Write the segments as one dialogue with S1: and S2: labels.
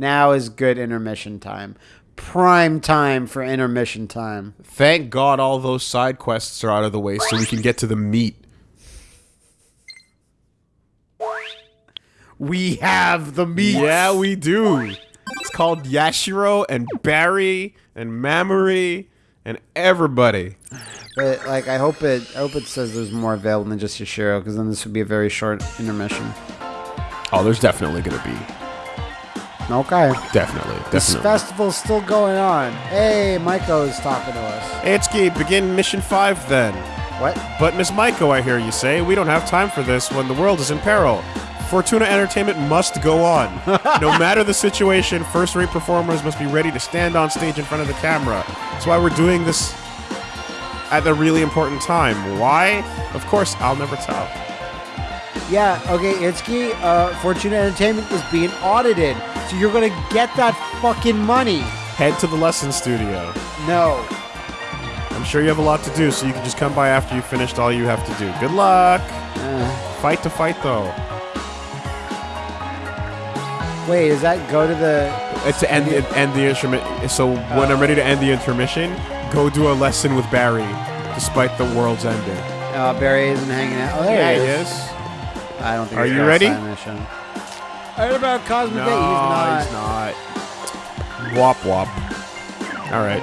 S1: Now is good intermission time. Prime time for intermission time.
S2: Thank God all those side quests are out of the way so we can get to the meat.
S1: We have the meat.
S2: Yeah, we do. It's called Yashiro and Barry and Mamori and everybody.
S1: But like, I hope it. I hope it says there's more available than just Yashiro, because then this would be a very short intermission.
S2: Oh, there's definitely gonna be.
S1: Okay.
S2: Definitely,
S1: This
S2: definitely.
S1: festival's still going on. Hey, Maiko's talking to us.
S2: Itsuki, begin mission five then.
S1: What?
S2: But Miss Maiko, I hear you say, we don't have time for this when the world is in peril. Fortuna Entertainment must go on. no matter the situation, first-rate performers must be ready to stand on stage in front of the camera. That's why we're doing this at a really important time. Why? Of course, I'll never tell.
S1: Yeah. Okay, Itsuki. Uh, Fortuna Entertainment is being audited, so you're gonna get that fucking money.
S2: Head to the lesson studio.
S1: No.
S2: I'm sure you have a lot to do, so you can just come by after you've finished all you have to do. Good luck. Fight to fight, though.
S1: Wait, does that go to the?
S2: It's to end, end the instrument. So when I'm ready to end the intermission, go do a lesson with Barry, despite the world's ending.
S1: Uh, Barry isn't hanging out. Oh, there he is.
S2: is.
S1: I don't think.
S2: Are you ready?
S1: I heard about Cosmic
S2: No,
S1: Gate. He's
S2: he's
S1: not.
S2: not. Wop wop. All right,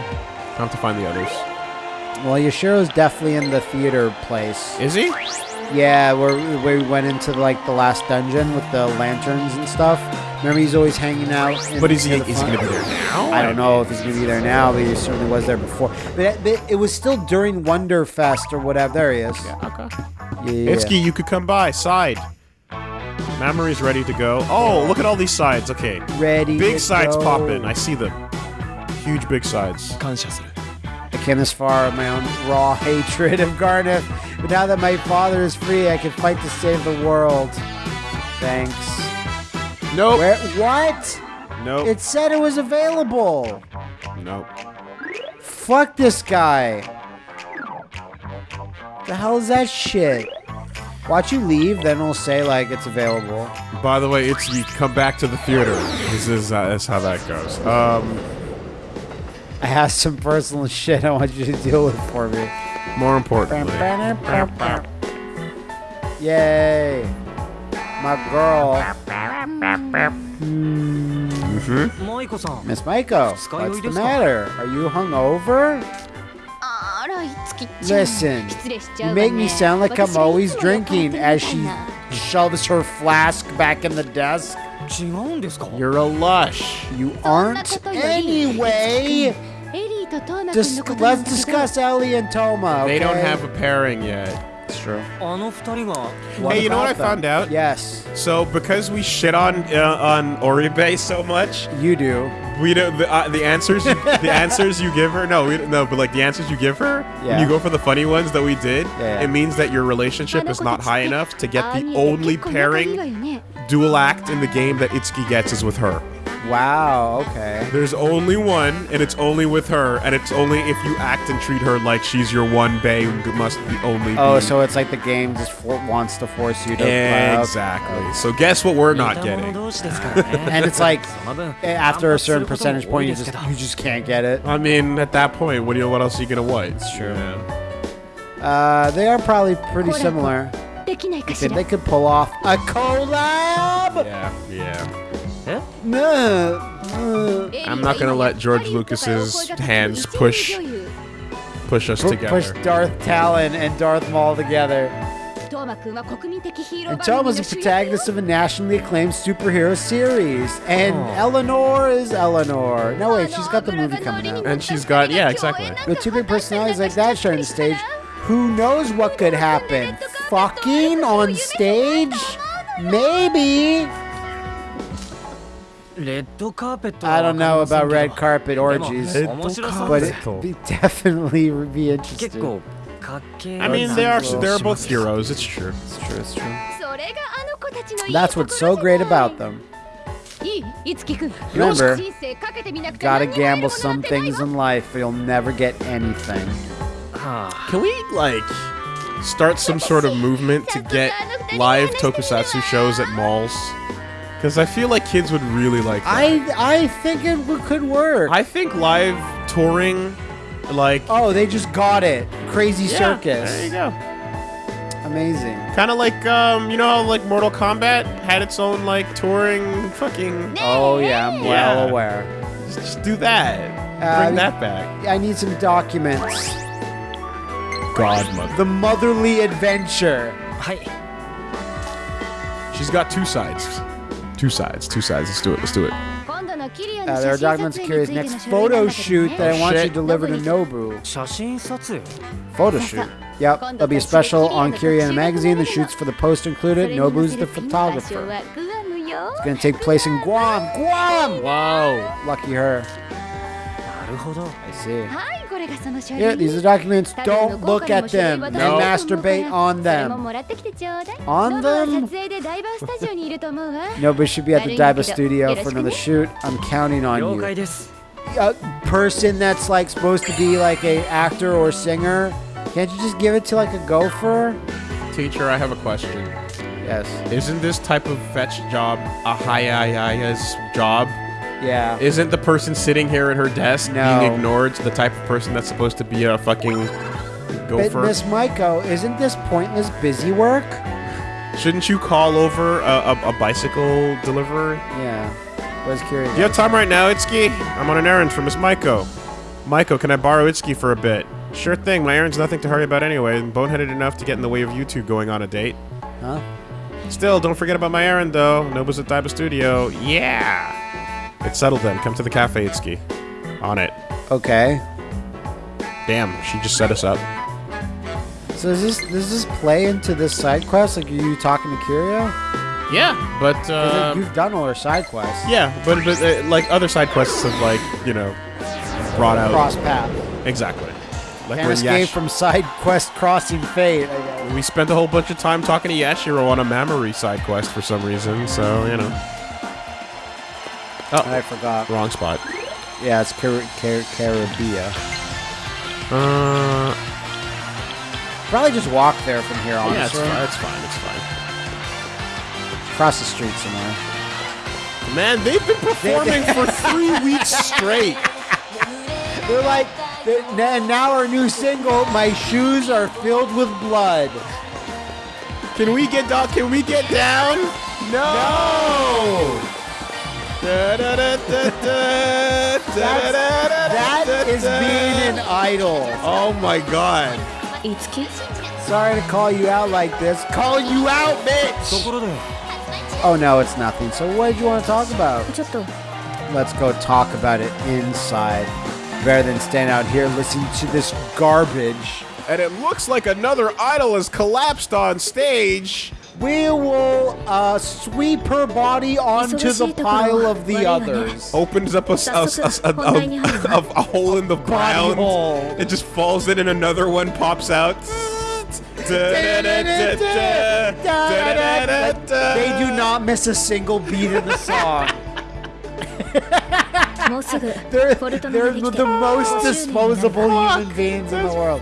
S2: time to find the others.
S1: Well, Yashiro's definitely in the theater place.
S2: Is he?
S1: Yeah, where, where we went into like the last dungeon with the lanterns and stuff. Remember, he's always hanging out. In,
S2: But is he?
S1: near the
S2: Is he gonna be there now?
S1: I don't know if he's gonna be there now, but he certainly was there before. But it, but it was still during Wonderfest or whatever. There he is.
S2: Yeah. Okay.
S1: Yeah,
S2: Itsuki, you could come by. Side. Mamori's ready to go. Oh, look at all these sides. Okay.
S1: Ready.
S2: Big
S1: to
S2: sides
S1: go.
S2: popping. I see them. Huge big sides.
S1: I came this far with my own raw hatred of Garnet, but now that my father is free, I can fight to save the world. Thanks.
S2: Nope.
S1: Where? What?
S2: Nope.
S1: It said it was available.
S2: nope.
S1: Fuck this guy. The hell is that shit? Watch you leave, then we'll say like it's available.
S2: By the way, it's you come back to the theater. This is uh, that's how that goes. Um,
S1: I have some personal shit I want you to deal with for me.
S2: More importantly.
S1: Yay! My girl.
S3: Mm -hmm.
S1: Miss Maiko, what's the matter? Are you hungover? Listen, you make me sound like I'm always drinking as she shoves her flask back in the desk.
S2: You're a lush.
S1: You aren't anyway. Dis let's discuss Elly and Touma. Okay?
S2: They don't have a pairing yet.
S1: That's true.
S2: hey, you know what I found out?
S1: Yes.
S2: So because we shit on uh, on Oribe so much,
S1: you do.
S2: We don't the, uh, the answers you, the answers you give her. No, we, no, but like the answers you give her,
S1: yeah.
S2: you go for the funny ones that we did.
S1: Yeah, yeah.
S2: It means that your relationship is not high enough to get the only pairing dual act in the game that Itsuki gets is with her.
S1: Wow, okay.
S2: There's only one, and it's only with her, and it's only if you act and treat her like she's your one bae who must be only.
S1: Oh, so it's like the game just wants to force you to.
S2: Exactly. So guess what we're not getting.
S1: and it's like
S3: eh,
S1: after a certain percentage point, you just you just can't get it.
S2: I mean, at that point, what do you? What else are you gonna what? It's
S1: true. Yeah. Uh, they are probably pretty similar. They could pull off a collab.
S2: Yeah. Yeah.
S3: Huh?
S1: No.
S2: I'm not gonna let George Lucas's hands push push us together.
S1: Push Darth Talon and Darth Maul together. And Tom
S4: was
S1: a protagonist of a nationally acclaimed superhero series. And oh. Eleanor is Eleanor. No, way, she's got the movie coming out.
S2: And she's got, yeah, exactly.
S1: With two big personalities like that sharing the stage, who knows what could happen? Fucking on stage? Maybe. I don't know about red carpet orgies, but it'd be definitely be interesting.
S2: I mean, they are
S3: they are
S2: both heroes. It's true.
S1: It's true. It's true. That's what's so great about them. Remember, gotta gamble some things in life, or you'll never get anything.
S2: Can we like start some sort of movement to get live tokusatsu shows at malls? Because I feel like kids would really like that.
S1: I I think it w- could work.
S2: I think live touring, like
S1: oh, they just got it. Crazy
S2: yeah,
S1: circus.
S2: There you go.
S1: Amazing.
S2: Kind of like um, you know, how, like Mortal Kombat had its own like touring fucking.
S1: Oh yeah, I'm well
S2: Yeah.
S1: aware.
S2: Just, just do that.
S1: Uh,
S2: Bring that back.
S1: I need some documents.
S2: Godmother.
S1: The motherly adventure.
S3: はい。
S2: She's got two sides. Two sides. Two sides. Let's do it. Let's do it.
S1: Uh, there are documents
S4: Kiri's
S1: next photo shoot that I want
S2: Shit.
S1: you to deliver to Nobu. Photo shoot? Yep. There'll be a special on Kiri in magazine. The shoots for the post included. Nobu's the photographer. It's going to take place in Guam. Guam!
S2: Wow.
S1: Lucky her. Yeah, these are documents. Don't look at them.
S4: No.
S1: And masturbate on them. On them? Nobody should be at the Daiba studio for another shoot. I'm counting on you. A person that's like supposed to be like a actor or singer, can't you just give it to like a gopher?
S2: Teacher, I have a question.
S1: Yes.
S2: Isn't this type of fetch job a high job?
S1: Yeah
S2: Isn't the person sitting here at her desk
S1: No.
S2: being ignored the type of person that's supposed to be a fucking
S1: but
S2: gopher?
S1: miss maiko isn't this pointless busy work
S2: Shouldn't you call over a, a, a bicycle deliverer?
S1: yeah was curious
S2: Do you have time right now, Itsuki? I'm on an errand for Miss Maiko. Maiko, can I borrow Itsuki for a bit? Sure thing, my errand's nothing to hurry about anyway, and boneheaded enough to get in the way of you two going on a date.
S1: huh
S2: Still, don't forget about my errand though. Nobu's at Daiba Studio. Yeah! It's settled then. Come to the cafe, Itsuki. On it.
S1: okay
S2: Damn, she just set us up.
S1: so does this does this play into this side quest like are you talking to Kiria?
S2: Yeah, but uh,
S1: you've done all her side quests
S2: yeah, but but uh, like other side quests have like you know brought out
S1: cross path
S2: exactly. Like
S1: can't escape
S2: Yash-
S1: from side quest crossing fate I guess.
S2: we spent a whole bunch of time talking to Yashiro on a Mamori side quest for some reason, so you know. Oh,
S1: I forgot
S2: wrong spot.
S1: yeah it's Car- Car- Carabia
S2: Uh,
S1: Probably just walk there from here, on.
S2: yeah, it's fine. It's fine. It's fine.
S1: Across the street somewhere.
S2: Man, they've been performing for three weeks straight.
S1: They're like, they're, and now our new single, "My Shoes Are Filled with Blood."
S2: Can we get down? Can we get down? No
S1: that is being an idol.
S2: Oh my god.
S4: It's
S1: Sorry to call you out like this. Call you out, bitch! Oh no, it's nothing. So what did you want to talk about? Let's go talk about it inside. Better than stand out here listening to this garbage.
S2: And it looks like another idol has collapsed on stage.
S1: We will uh, sweep her body onto the pile of the others.
S2: Opens up a hole in the ground.
S1: hole.
S2: It just falls in and another one pops out.
S1: They do not miss a single beat of the song. they're, they're the most
S4: oh,
S1: disposable human beings in the world.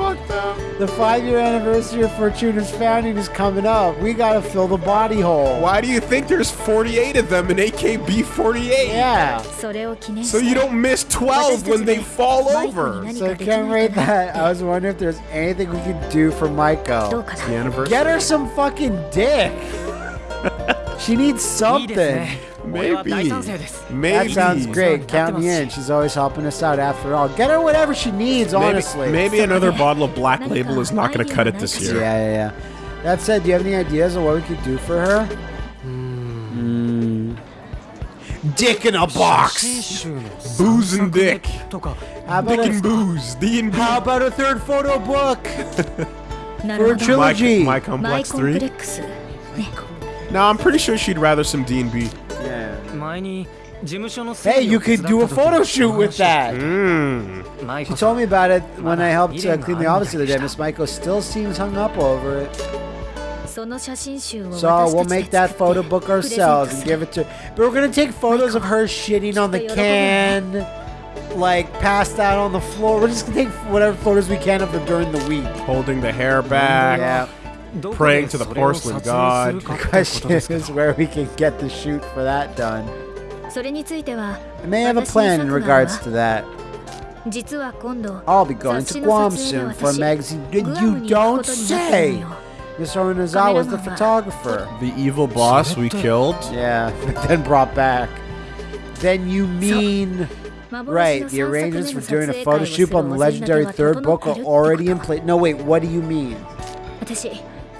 S1: The five-year anniversary of Fortuna's founding is coming up. We gotta fill the body hole.
S2: Why do you think there's 48 of them in AKB-48?
S1: Yeah.
S2: So you don't miss 12 when they fall over.
S1: So commemorate that, I was wondering if there's anything we could do for Maiko.
S2: The anniversary.
S1: Get her some fucking dick. she needs something.
S2: Maybe. Maybe.
S1: That sounds great. Count me in. She's always helping us out after all. Get her whatever she needs, honestly.
S2: Maybe another bottle of Black Label is not going to cut it this year.
S1: Yeah, yeah, yeah. That said, do you have any ideas of what we could do for her? Mm. Dick in a box!
S2: booze and dick.
S1: How about
S2: dick
S1: and
S2: booze. D and B.
S1: How about a third photo book? for a trilogy.
S2: My, my Complex 3. Now, I'm pretty sure she'd rather some
S3: D&B tiny
S1: Hey, you could do a photo shoot with that.
S2: Mm.
S1: She told me about it when I helped uh, clean the office the other day. Miss Maiko still seems hung up over it. So we'll make that photo book ourselves and give it to. But we're gonna take photos of her shitting on the can, like passed out on the floor. We're just gonna take whatever photos we can of her during the week.
S2: Holding the hair back.
S1: Yeah
S2: praying to the porcelain god.
S1: The question is where we can get the shoot for that done.
S4: それについては
S1: I may have a
S4: 私
S1: plan
S4: に
S1: in
S4: 策がある
S1: regards
S4: わ
S1: to that.
S4: 実は今度
S1: I'll be going
S4: 雑誌
S1: to
S4: の
S1: Guam
S4: 撮影
S1: soon
S4: で
S1: for a
S4: 私
S1: magazine.
S4: グアム
S1: You
S4: に行く
S1: don't
S4: ことになってる
S1: say.
S4: のよ
S1: Mr. Onizawa is the
S4: Cameraman.
S1: photographer.
S2: The evil boss we killed.
S1: Yeah, but then brought back. Then you mean
S4: 幻
S1: right?
S4: の
S1: The
S4: 3作
S1: arrangements
S4: 目
S1: for
S4: の
S1: doing
S4: 撮
S1: a
S4: 影会
S1: photo
S4: をす
S1: shoot
S4: る
S1: on the
S4: お膳立て
S1: legendary
S4: は
S1: third
S4: 整
S1: book
S4: ってる
S1: are already in
S4: ってこと
S1: place. No, wait. What do you mean?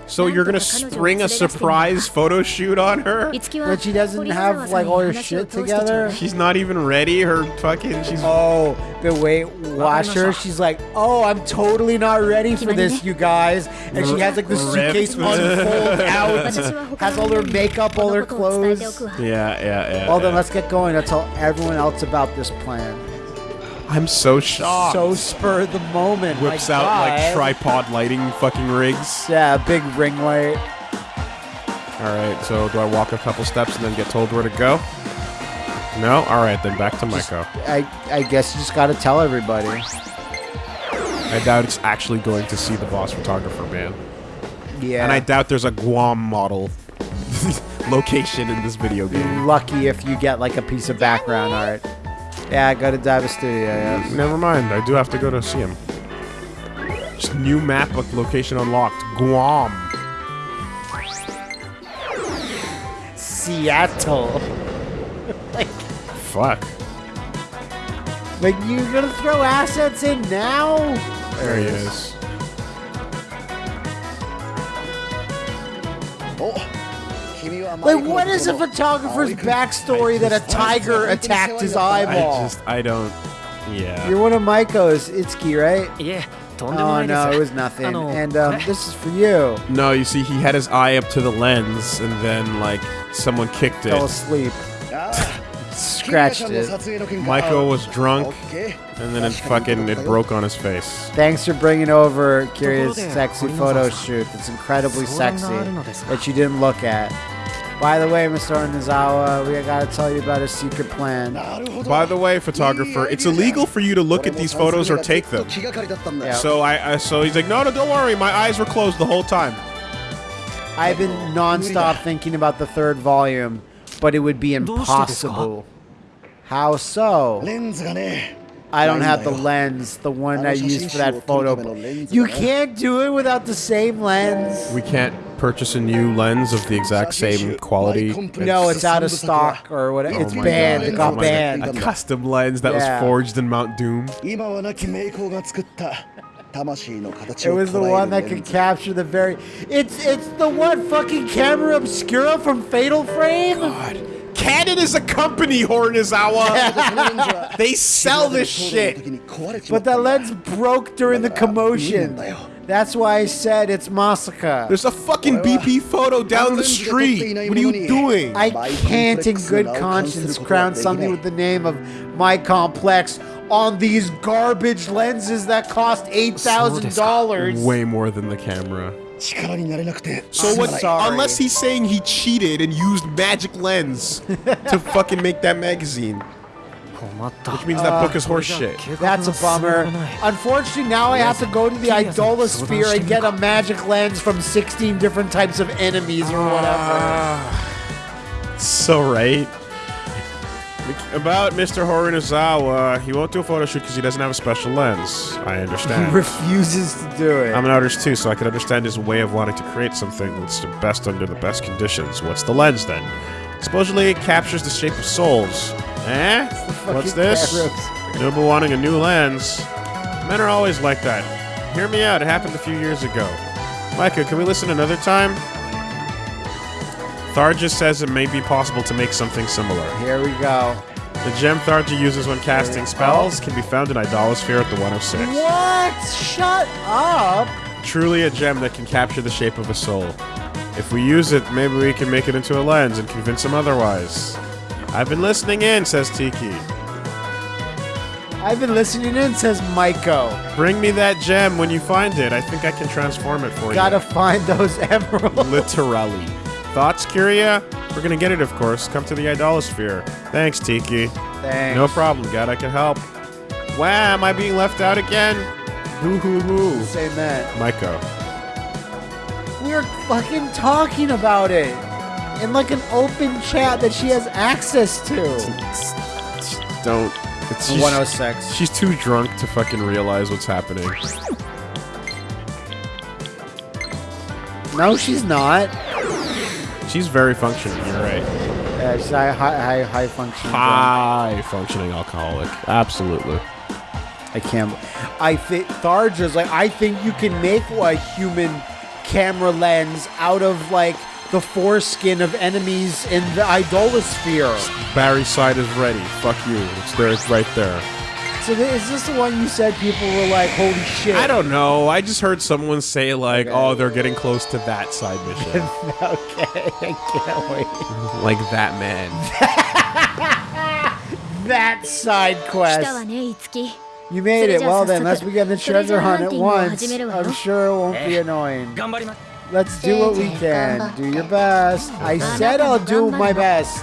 S2: So you're gonna spring a surprise photo shoot on her?
S1: but she doesn't have like all her shit together?
S2: She's not even ready. Her fucking she's
S1: Oh, the weight washer. She's like, oh, I'm totally not ready for this, you guys. And she has like the suitcase unfold out. Has all her makeup, all her clothes.
S2: Yeah, yeah, yeah.
S1: Well then,
S2: yeah.
S1: let's get going. I'll tell everyone else about this plan.
S2: I'm so shocked.
S1: So spur of the moment. my
S2: Whips out like
S1: God.
S2: tripod lighting fucking rigs.
S1: Yeah, big ring light.
S2: All right, so do I walk a couple steps and then get told where to go? No? All right, then back to Maiko.
S1: I I guess you just got to tell everybody.
S2: I doubt it's actually going to see the boss photographer, man.
S1: Yeah.
S2: And I doubt there's a Guam model location in this video game.
S1: lucky if you get like a piece of background art. Yeah, I go to Daiba Studio. Yes.
S2: Never mind, I do have to go to see him. Just new map with location unlocked. Guam.
S1: Seattle. like,
S2: Fuck.
S1: like you're gonna throw assets in now?
S2: There he is.
S1: Like, what is a photographer's oh, backstory that a tiger attacked his eyeball?
S2: I just, I don't. Yeah.
S1: You're one of Maiko's Itsuki, right?
S3: Yeah.
S1: Oh no, it was nothing. And um, this is for you.
S2: No, you see, he had his eye up to the lens, and then like someone kicked it.
S1: Fell asleep. Scratched it.
S2: Michael was drunk, and then it fucking it broke on his face.
S1: Thanks for bringing over
S3: Kiria's
S1: Sexy photo shoot. It's incredibly sexy that you didn't look at. By the way, Mr. Onizawa, we got to tell you about a secret plan.
S2: By the way, photographer, it's illegal for you to look at these photos or take them.
S1: Yeah.
S2: So I, I, so he's like, no, no, don't worry, my eyes were closed the whole time.
S1: I've been nonstop thinking about the third volume, but it would be impossible. How so? I don't have the lens, the one I used for that photo. You can't do it without the same lens.
S2: We can't purchase a new lens of the exact same quality.
S1: No, it's out of stock or whatever.
S2: Oh
S1: it's banned.
S2: God.
S1: It got banned.
S2: A custom lens that
S1: yeah.
S2: was forged in Mount Doom.
S1: It was the one that could capture the very. It's it's the one fucking camera obscura from Fatal Frame. God.
S2: Canon is a company, Hornizawa. they sell this shit.
S1: But that lens broke during the commotion. That's why I said it's Masaka.
S2: There's a fucking BP photo down the street. What are you doing?
S1: I can't, in good conscience, crown something with the name of my complex on these garbage lenses that cost eight thousand dollars.
S2: Way more than the camera. So what?
S1: Sorry.
S2: Unless he's saying he cheated and used magic lens to fucking make that magazine. Which means that book is horseshit. Uh,
S1: That's a bummer. Unfortunately, now I have to go to the Idolasphere and get a magic lens from 16 different types of enemies or ah. whatever.
S2: Uh, so right. About Mr. Horinizawa, he won't do a photo shoot because he doesn't have a special lens. I understand.
S1: He refuses to do it.
S2: I'm an artist too, so I can understand his way of wanting to create something that's the best under the best conditions. What's the lens then? Supposedly it captures the shape of souls. Eh? What's this? Noble wanting a new lens. Men are always like that. Hear me out, it happened a few years ago. Maiko, can we listen another time? Tharja says it may be possible to make something similar.
S1: Here we go.
S2: The gem Tharja uses when casting spells can be found in Idolasphere at the 106.
S1: What? Shut up.
S2: Truly a gem that can capture the shape of a soul. If we use it, maybe we can make it into a lens and convince him otherwise. I've been listening in, says Tiki.
S1: I've been listening in, says Maiko.
S2: Bring me that gem when you find it. I think I can transform it for you.
S1: Gotta find those emeralds.
S2: Literally. Thoughts, Kiria? We're gonna get it, of course. Come to the Idolasphere. Thanks, Tiki.
S1: Thanks.
S2: No problem, God, I can help. Wow, am I being left out again? Hoo hoo hoo.
S1: Say that.
S2: Maiko.
S1: We're fucking talking about it in like an open chat that she has access to.
S2: Don't. It's, she's,
S1: 106.
S2: she's too drunk to fucking realize what's happening.
S1: No, she's not.
S2: She's very functioning, you're right.
S1: Yeah, she's high, high, high, high functioning.
S2: High functioning alcoholic. Absolutely.
S1: I can't. I think Tharja's like. I think you can make a human camera lens out of like the foreskin of enemies in the idolasphere.
S2: Barry's side is ready. Fuck you. It's there. It's right there.
S1: So th- is this the one you said people were like, "Holy shit"?
S2: I don't know. I just heard someone say like,
S1: Okay.
S2: "Oh, they're getting close to that side mission."
S1: okay, I can't wait.
S2: like that man.
S1: That side
S4: 来た
S1: quest.
S4: わねいつき
S1: You made it.
S4: So
S1: Well
S4: just
S1: then, let's
S4: so-
S1: begin the
S4: so
S1: treasure
S4: just
S1: hunt at
S4: hunting
S1: once.
S4: を始めるわよ。
S1: I'm sure it won't be annoying.
S3: 頑張ります
S1: Let's do what we can. Do your best. I said I'll do my best.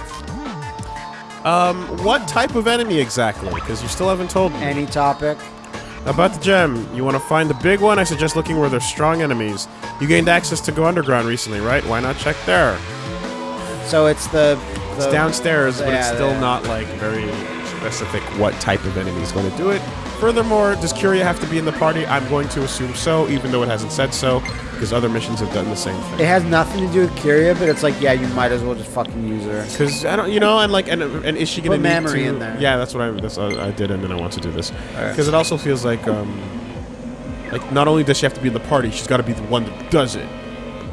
S2: Um, what type of enemy exactly? Because you still haven't told me.
S1: Any topic?
S2: About the gem, you want to find the big one? I suggest looking where there's strong enemies. You gained access to go underground recently, right? Why not check there?
S1: So it's the.
S2: It's
S1: the
S2: downstairs, but it's still
S1: yeah.
S2: not like very specific what type of enemy is going to do it. Furthermore, does Kiria have to be in the party? I'm going to assume so, even though it hasn't said so, because other missions have done the same thing.
S1: It has nothing to do with Kiria, but it's like, yeah, you might as well just fucking use her.
S2: Because I don't, you know, and like, and, and is she going to need to?
S1: in there.
S2: Yeah, that's what I that's what I did, and then I want to do this because it also feels like, um, like not only does she have to be in the party, she's got to be the one that does it.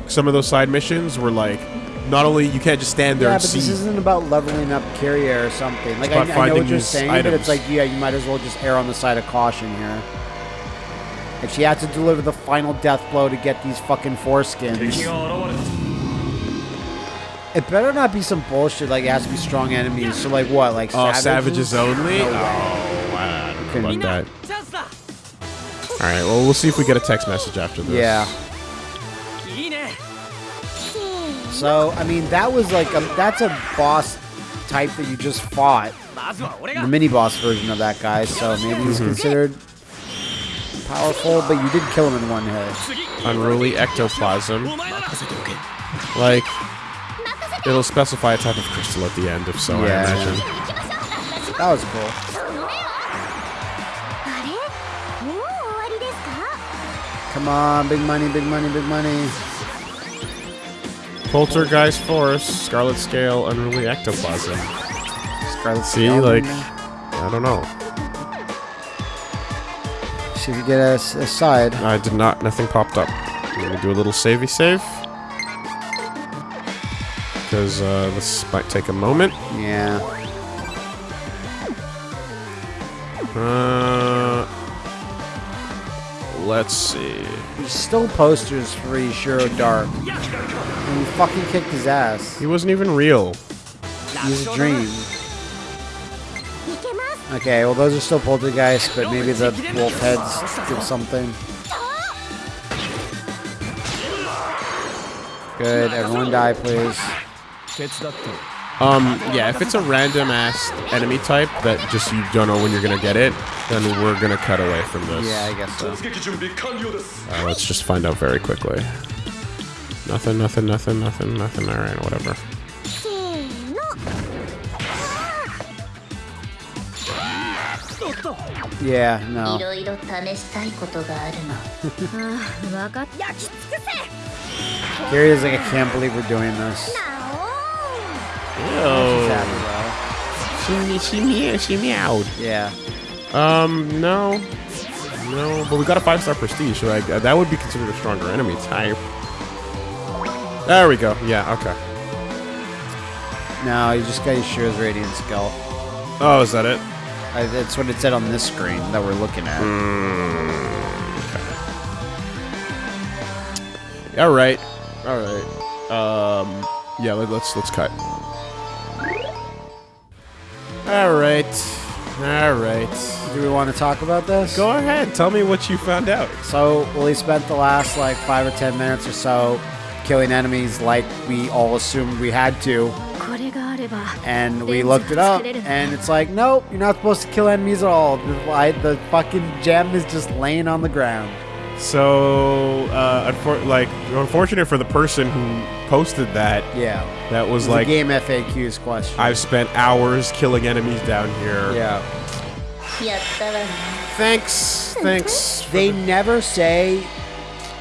S2: Some of those side missions were like, not only you can't just stand there.
S1: Yeah, but
S2: see.
S1: this isn't about leveling up Kiria or something. Like I, I, know what you're saying,
S2: items.
S1: but it's like yeah, you might as well just err on the side of caution here. If she had to deliver the final death blow to get these fucking foreskins. It better not be some bullshit like it has to be strong enemies. So like what? Like
S2: oh,
S1: savages,
S2: savages only?
S1: No
S2: oh, wow.
S1: Couldn't
S2: about that. All right. Well, we'll see if we get a text message after this.
S1: Yeah. So, I mean, that was like a, that's a boss type that you just fought. The mini boss version of that guy, so maybe he's considered powerful, but you did kill him in one hit.
S2: Unruly ectoplasm. Like, it'll specify a type of crystal at the end, if so,
S1: yeah.
S2: I imagine.
S1: That was cool. Come on, big money, big money, big money.
S2: Poltergeist Force, Scarlet Scale, Unruly Ectoplasm.
S1: Scarlet
S2: See,
S1: Scale,
S2: like. I don't know.
S1: see if you get a side.
S2: I did not, nothing popped up. Let me do a little savey save. Because uh, this might take a moment.
S1: Yeah.
S2: Uh, let's see.
S1: Still posters for Ishiro Dark. And he fucking kicked his ass.
S2: He wasn't even real.
S1: He's a dream. Okay, well those are still poltergeists, but maybe the wolf heads do something. Good, everyone die please.
S2: Um, yeah, if it's a random ass enemy type that just you don't know when you're gonna get it, then we're gonna cut away from this.
S1: Yeah, I guess so.
S2: Uh, let's just find out very quickly. Nothing, nothing, nothing, nothing, nothing.
S4: All right, whatever.
S1: Yeah, no.
S4: Here he
S1: is like, I can't believe we're doing this. Ew.
S2: She, she, she meowed.
S1: Yeah.
S2: Um, no. No, but we got a five star prestige, so like, that would be considered a stronger enemy type. There we go. Yeah, okay.
S1: No, you just got your Ishira's Radiant Skull.
S2: Oh, is that it?
S1: I, that's what it said on this screen that we're looking at.
S2: All right, all right. Um, yeah, let, let's let's cut. All right. All right.
S1: Do we want to talk about this?
S2: Go ahead. Tell me what you found out.
S1: So, well, he spent the last like five or ten minutes or so killing enemies like we all assumed we had to. And we looked it up, and it's like, nope, you're not supposed to kill enemies at all. The, the fucking gem is just laying on the ground.
S2: So, uh, unfor- like, unfortunate for the person who posted that.
S1: Yeah.
S2: That was,
S1: was
S2: like
S1: game FAQs question.
S2: I've spent hours killing enemies down here.
S1: Yeah.
S4: Yeah.
S2: Thanks. Thanks.
S1: They never say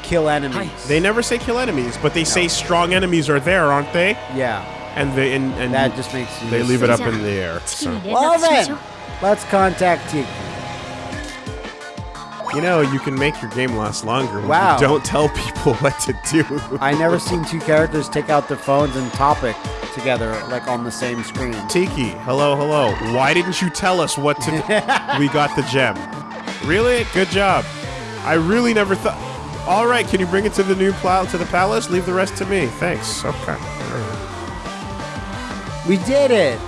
S1: kill enemies.
S2: They never say kill enemies, but they no. say strong enemies are there, aren't they?
S1: Yeah.
S2: And they and, and
S1: that just makes
S2: they leave it up in the air. So.
S1: Well then, let's contact Tiki.
S2: You know, you can make your game last longer when
S1: Wow.
S2: you don't tell people what to do.
S1: I never seen two characters take out their phones and topic together like on the same screen.
S2: Tiki, hello, hello. Why didn't you tell us what to do? we got the gem. Really? Good job. I really never thought. All right, can you bring it to the new plow to the palace? Leave the rest to me. Thanks. Okay.
S1: We did it.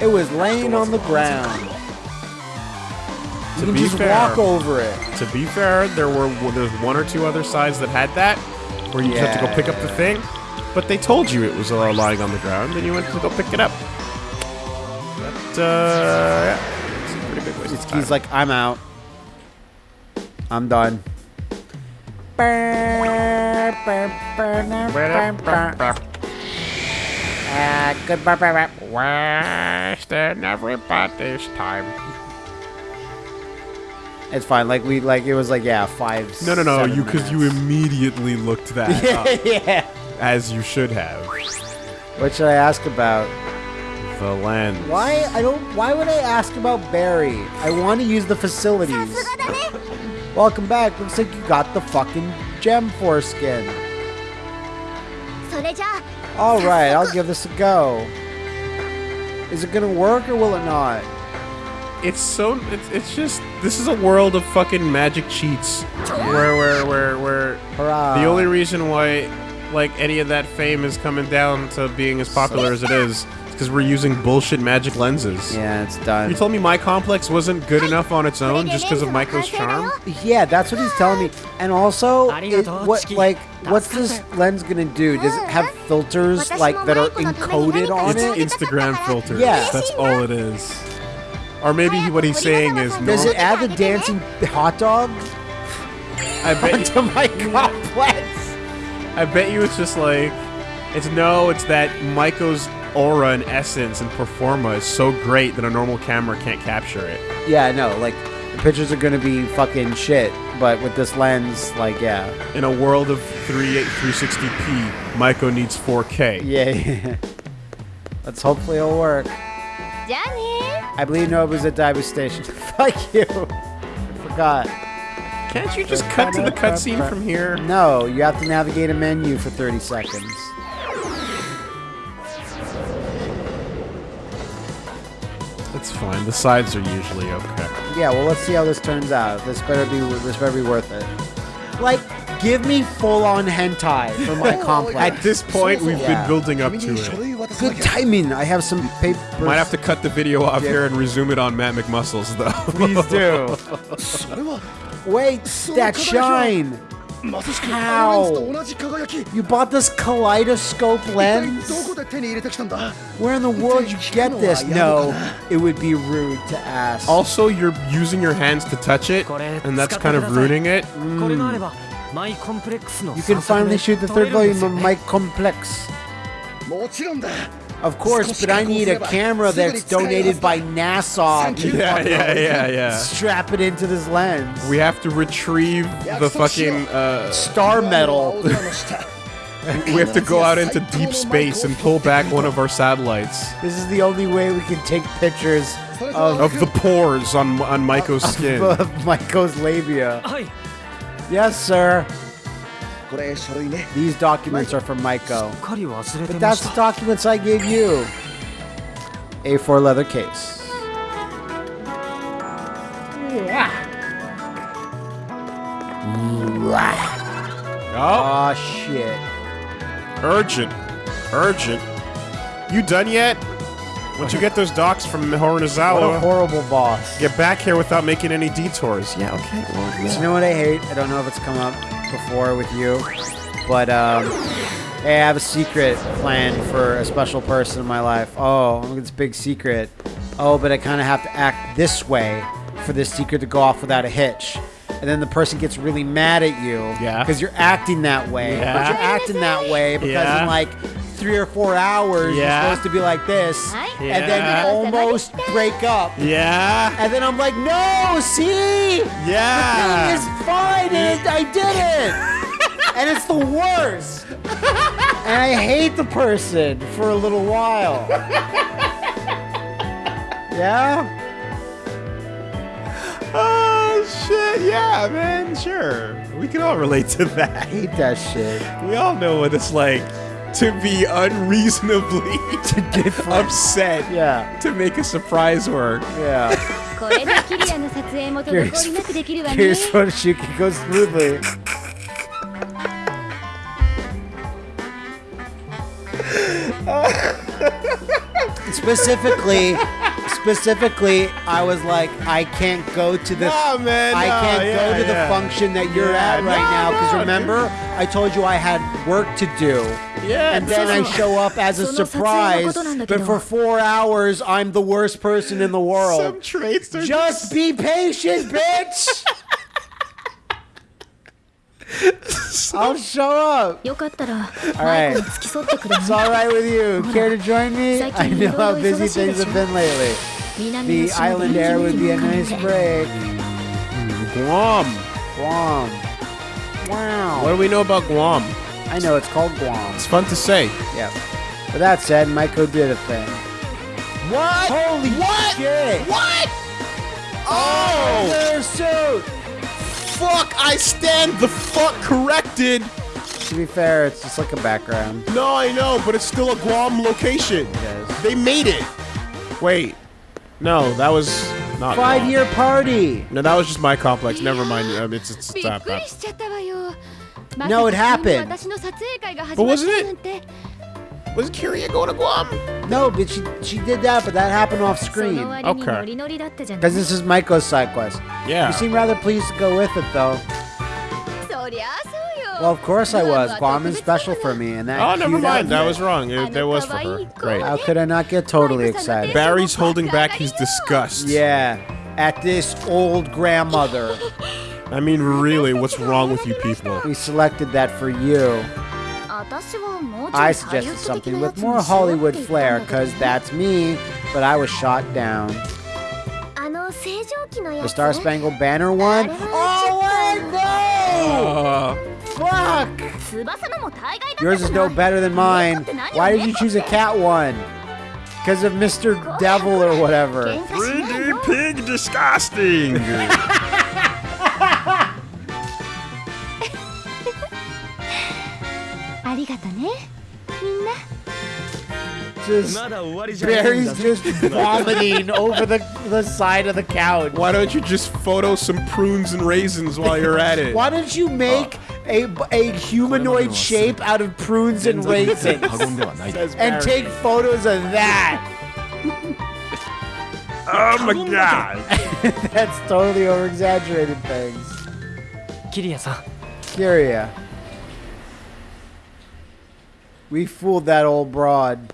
S1: It was laying on the ground. You
S2: To
S1: can
S2: be
S1: just
S2: fair-
S1: walk over it.
S2: To be fair, there were there's one or two other sides that had that, where you just have to go pick up the thing. But they told you it was uh, lying on the ground, and you went to go pick it up. But uh, yeah, it's a pretty big waste of time.
S1: He's like, I'm out. I'm done. Uh, goodbye.
S2: Wasting everybody's time.
S1: It's fine. Like we like it was like yeah five.
S2: No no no you because you immediately looked that up.
S1: yeah.
S2: As you should have.
S1: What should I ask about?
S2: The lens.
S1: Why I don't? Why would I ask about Barry? I want to use the facilities. Welcome back. Looks like you got the fucking gem foreskin. All right, I'll give this a go. Is it gonna work or will it not?
S2: It's so. It's, it's just. This is a world of fucking magic cheats. Where, where, where, where.
S1: Hurrah!
S2: The only reason why, like, any of that fame is coming down to being as popular as it is, is because we're using bullshit magic lenses.
S1: yeah, it's done.
S2: You told me my complex wasn't good enough on its own just because of Maiko's charm.
S1: Yeah, that's what he's telling me. And also, it, what like what's this lens gonna do? Does it have filters like that are encoded on
S2: It's
S1: it?
S2: Instagram filters.
S1: Yeah.
S2: That's all it is. Or maybe he, what he's saying is.
S1: Does it add the dancing hot dogs?
S2: I bet
S1: you, my complex.
S2: I bet you it's just like it's no, it's that Michael's aura and essence and performa is so great that a normal camera can't capture it.
S1: Yeah, I know. Like the pictures are gonna be fucking shit, but with this lens, like yeah.
S2: In a world of 3 360p, Michael needs 4K.
S1: Yeah. yeah. Let's hopefully it'll work.
S4: Done
S1: I believe Nobu's at Daiba Station. Fuck you. I forgot.
S2: Can't you just cut to the cutscene from here?
S1: No, you have to navigate a menu for 30 seconds.
S2: That's fine. The sides are usually okay.
S1: Yeah, well, let's see how this turns out. This better be this better be worth it. Like, Give me full-on hentai for my complex.
S2: At this point, we've been building up to it.
S1: Good timing. I have some paper.
S2: Might have to cut the video off here and resume it on Matt McMuscles, though.
S1: Please do. Wait, that shine. How? You bought this kaleidoscope lens? Where in the world did you get this? No, it would be rude to ask.
S2: Also, you're using your hands to touch it, and that's kind of ruining it.
S3: Mm.
S1: You can finally shoot the third volume of My Complex. Of course, but I need a camera that's donated by NASA.
S2: Yeah, yeah, yeah, yeah.
S1: Strap it into this lens.
S2: We have to retrieve the fucking uh,
S1: star
S5: medal.
S2: we have to go out into deep space and pull back one of our satellites.
S1: This is the only way we can take pictures of,
S2: of the pores on on Maiko's skin,
S1: of, of Maiko's labia. Yes, sir. These documents are from Maiko. But that's the documents I gave you. A4 leather case.
S2: Oh.
S1: oh shit.
S2: Urgent. Urgent. You done yet? Once you get those docs from
S1: What a horrible boss.
S2: get back here without making any detours. Yeah, okay. Well,
S1: You know what I hate? I don't know if it's come up before with you, but um, hey, I have a secret plan for a special person in my life. Oh, it's big secret. Oh, but I kind of have to act this way for this secret to go off without a hitch. And then the person gets really mad at you
S2: Yeah.
S1: because you're acting that way.
S2: Yeah.
S1: But you're acting that way because
S2: Yeah.
S1: like three or four hours
S2: Yeah.
S1: you're supposed to be like this,
S4: Hi.
S1: and then
S2: Yeah.
S1: almost break up.
S2: Yeah.
S1: And then I'm like, no, see?
S2: Yeah.
S1: It's fine, and I did it. and it's the worst. and I hate the person for a little while. yeah?
S2: Oh shit! Yeah, man. Sure, we can all relate to that.
S1: I
S2: that.
S1: hate that shit.
S2: We all know what it's like to be unreasonably upset
S1: yeah.
S2: to make a surprise work.
S1: Yeah. here's, here's from Smoothly. specifically, specifically, I was like, I can't go to the,
S2: nah, man,
S1: I can't go to
S2: yeah.
S1: the function that you're
S2: yeah,
S1: at right now because remember, dude. I told you I had work to do.
S2: Yeah,
S1: and then I show up as a surprise. But for four hours, I'm the worst person in the world.
S2: Some traits are
S1: just, just... be patient, bitch. I'll show up.
S4: All right.
S1: It's all right with you. Care to join me? I know how busy things have been lately. The island air would be a nice break.
S2: Guam.
S1: Guam. Wow.
S2: What do we know about Guam?
S1: I know it's called Guam.
S2: It's fun to say.
S1: Yeah. With that said, Maiko did a thing.
S2: What?
S1: Holy
S2: what?
S1: shit!
S2: What? Oh!
S1: Their suit!
S2: Fuck! I stand the fuck corrected.
S1: To be fair, it's just like a background.
S2: No, I know, but it's still a Guam location.
S1: It is.
S2: They made it. Wait. No, that was not
S1: Five-year party!
S2: No, that was just my complex. Never mind. Um, it's it's,
S4: び
S2: it's
S1: no, it happened.
S2: But wasn't it? Was Kiria going to Guam?
S1: No, but she she did that, but that happened off screen.
S2: Okay.
S1: Because this is Michael's side quest.
S2: Yeah.
S1: You seem rather pleased to go with it, though. Well, of course I was. Guam is special for me, and that.
S2: Oh, never mind. That was wrong. It, was for her. Great.
S1: How could I not get totally excited?
S2: Barry's holding back his disgust.
S1: Yeah, at this old grandmother.
S2: I mean, really, what's wrong with you people?
S1: We selected that for you. I suggested something with more Hollywood flair, because that's me, but I was shot down. The Star Spangled Banner one? Oh, wait, no!
S2: Uh,
S1: Fuck! Yours is no better than mine. Why did you choose a cat one? Because of Mr. Devil or whatever.
S4: 3D
S2: Pig Disgusting!
S1: just Barry's just vomiting over the the side of the couch.
S2: Why don't you just photo some prunes and raisins while you're at it?
S1: Why don't you make a, a humanoid shape out of prunes and raisins and take photos of that?
S2: oh my god!
S1: That's totally over exaggerated things.
S3: Kiria-san.
S1: Kiria. We fooled that old broad.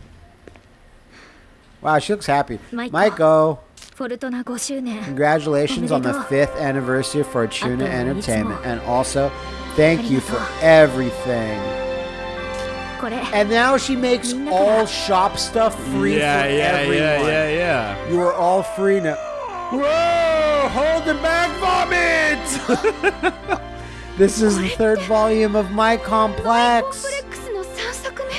S1: Wow, she looks happy.
S4: Maiko.
S1: Congratulations on the fifth anniversary
S4: Fortuna
S1: Entertainment. And also, thank you for everything. And now she makes all shop stuff free
S2: yeah,
S1: for
S2: yeah,
S1: everyone.
S2: Yeah, yeah, yeah,
S1: You are all free now. Whoa! Hold the back vomit! this is the third volume of My Complex.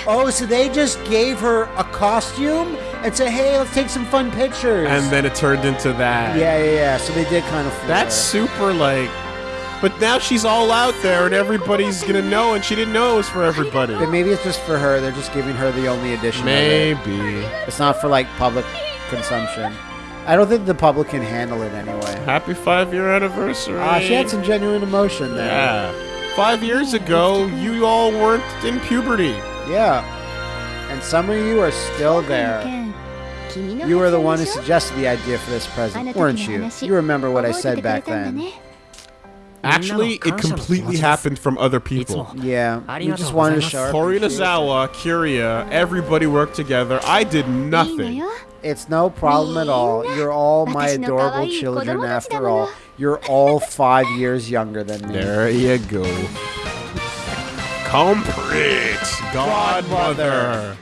S1: Oh, so they just gave her a costume and said, "Hey, let's take some fun pictures."
S2: And then it turned into that.
S1: Yeah, yeah, yeah. So they did kind of.
S2: That's super like. But now she's all out there, and everybody's gonna know, and she didn't know it was for everybody.
S1: But maybe it's just for her. They're just giving her the only edition. Maybe it. it's not for like public consumption. I don't think the public can handle it anyway.
S2: Happy five-year anniversary.
S1: Ah, uh, she had some genuine emotion there.
S2: Yeah. Five years ago, you all weren't in puberty.
S1: Yeah. And some of you are still there. You were the one who suggested the idea for this present, weren't you? You remember what I said back then.
S2: Actually, it completely happened from other people.
S1: Yeah,
S3: you
S1: just wanted to show
S2: Tori Lazawa, Kiria, everybody worked together. I did nothing.
S1: It's no problem at all. You're all my adorable children after all. You're all five years younger than me.
S2: There you go. Complete godmother.